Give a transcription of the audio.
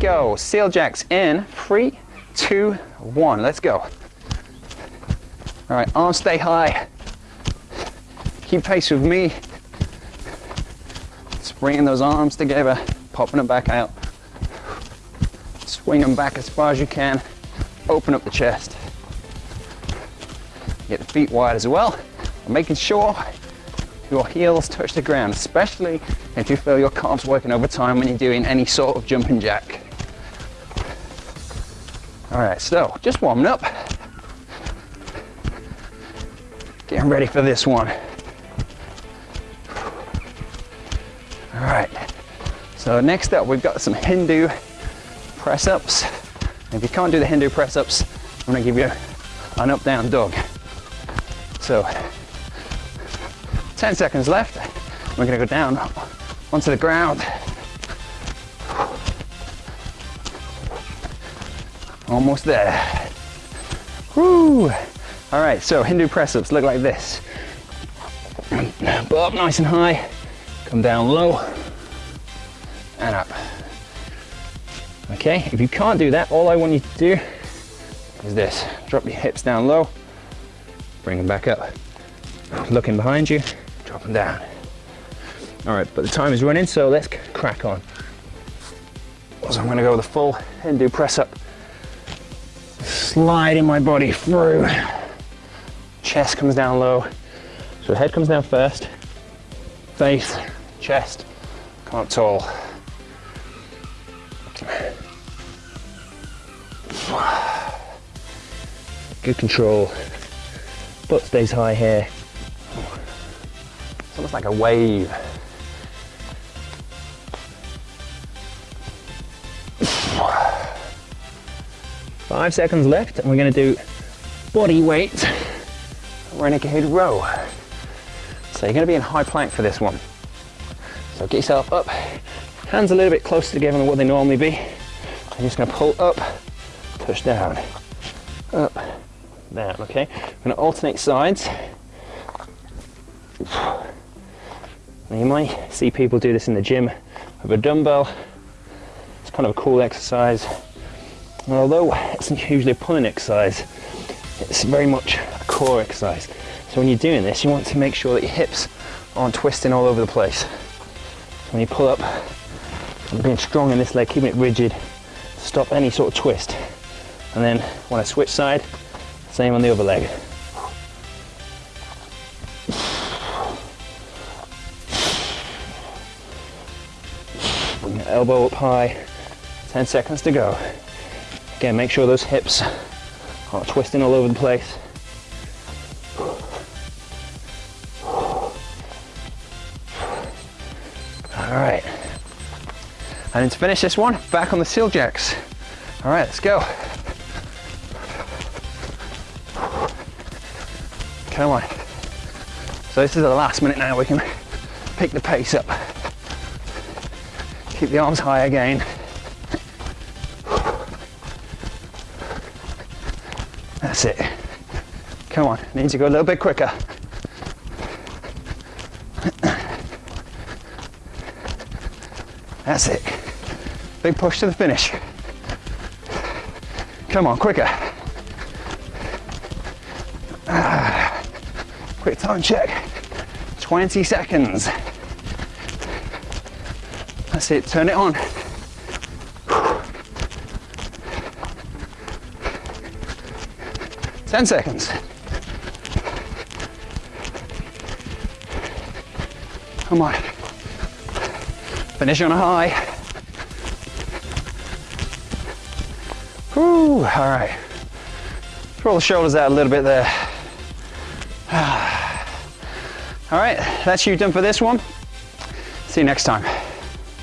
go. Seal jacks in. Three, two, one. Let's go. All right, arms stay high. Keep pace with me. Just bringing those arms together, popping them back out. Swing them back as far as you can. Open up the chest. Get the feet wide as well. And making sure your heels touch the ground, especially if you feel your calves working over time when you're doing any sort of jumping jack. All right, so just warming up. Getting ready for this one. All right, so next up we've got some Hindu press ups. If you can't do the Hindu press ups, I'm gonna give you an up down dog. So 10 seconds left. We're gonna go down onto the ground. Almost there. Woo! All right, so Hindu press ups look like this. Up nice and high, come down low, and up. Okay, if you can't do that, all I want you to do is this. Drop your hips down low, bring them back up. Looking behind you, drop them down. All right, but the time is running, so let's crack on. So I'm gonna go with a full Hindu press up. Sliding my body through. Chest comes down low. So head comes down first. Face, chest, come up tall. Good control. Butt stays high here. It's almost like a wave. Five seconds left and we're gonna do body weight renegade row. So you're gonna be in high plank for this one. So get yourself up, hands a little bit closer together than what they normally be. I'm just gonna pull up, push down, up, down, okay? I'm gonna alternate sides. Now you might see people do this in the gym with a dumbbell. It's kind of a cool exercise. And although it's usually a pulling exercise, it's very much a core exercise. So when you're doing this, you want to make sure that your hips aren't twisting all over the place. So when you pull up, being strong in this leg, keeping it rigid, stop any sort of twist. And then when I switch side, same on the other leg. Bring your elbow up high, 10 seconds to go. Again, make sure those hips aren't twisting all over the place. All right. And to finish this one, back on the seal jacks. All right, let's go. Come on. So this is the last minute now, we can pick the pace up. Keep the arms high again. That's it. Come on, need to go a little bit quicker. That's it. Big push to the finish. Come on, quicker. Ah, quick time check. 20 seconds. That's it, turn it on. Ten seconds. Come on. Finish on a high. Whew, all right. Roll the shoulders out a little bit there. All right, that's you done for this one. See you next time.